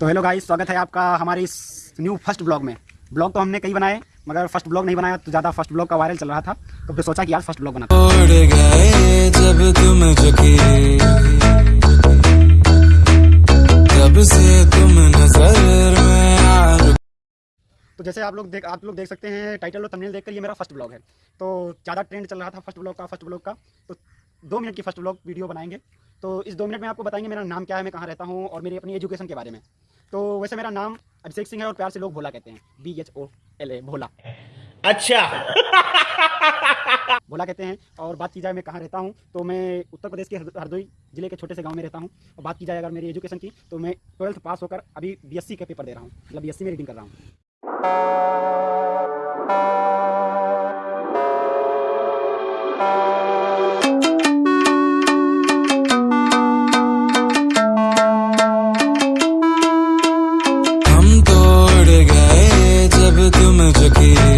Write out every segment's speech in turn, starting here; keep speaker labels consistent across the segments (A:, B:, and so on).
A: तो hello guys स्वागत है आपका हमारे इस न्यू फ़र्स्ट ब्लॉग में। ब्लॉग तो हमने कई बनाए मगर फ़र्स्ट ब्लॉग नहीं बनाया तो ज़्यादा फ़र्स्ट ब्लॉग का वायरल चल रहा था। तो फिर सोचा कि आज फ़र्स्ट ब्लॉग बनाता
B: उड़ गए जब तुम झुकी से तुम नज़र में
A: तो जैसे आप लोग देख आप लोग देख सकते हैं टाइटल और थंबनेल देखकर ये मेरा फ़र्स्ट ब्लॉग है। तो ज़्यादा ट्रेंड चल रहा था फ़र्स्ट ब्लॉग का फ़र्स्ट ब्लॉग का। तो दो मिनट की फ़र्स्ट ब्लॉग वीडियो बनाएँगे। तो इस दो मिनट में आपको बताएँगे मेरा नाम क्या है मैं कहाँ रहता हूँ और मेरी अपनी एजुकेशन के बारे में। तो वैसे मेरा नाम अभिषेक सिंह है और प्यार से लोग भोला कहते हैं। B H O L A Bhola.
C: अच्छा।
A: भोला कहते हैं और बात की जाए मैं कहाँ रहता हूँ तो मैं उत्तर प्रदेश के हरदोई ज़िले के छोटे से गाँव में रहता हूँ। और बात की जाए अगर मेरी एजुकेशन की तो मैं ट्वेल्थ पास होकर अभी बीएससी का पेपर दे रहा हूँ मतलब बीएससी में रीडिंग कर रहा हूँ।
B: तुम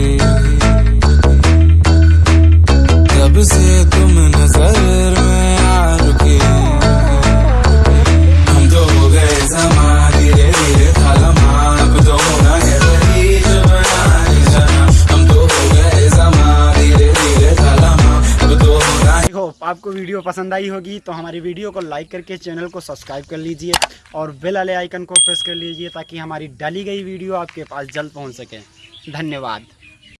A: आपको वीडियो पसंद आई होगी तो हमारी वीडियो को लाइक करके चैनल को सब्सक्राइब कर लीजिए और बेल वाले आइकन को प्रेस कर लीजिए ताकि हमारी डाली गई वीडियो आपके पास जल्द पहुँच सके। धन्यवाद।